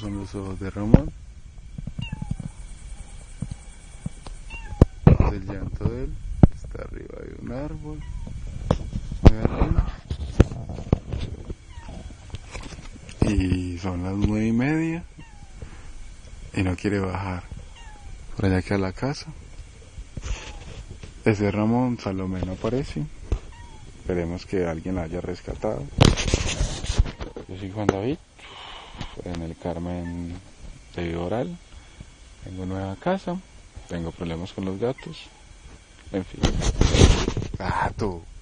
Son los ojos de Ramón. Este es el llanto de él. Está arriba de un árbol. Y son las nueve y media. Y no quiere bajar. Por allá queda la casa. Ese Ramón Salomé no aparece. Esperemos que alguien la haya rescatado. Yo soy Juan David, en el Carmen de Oral. Tengo nueva casa, tengo problemas con los gatos. En fin. Ah, tú. Pues.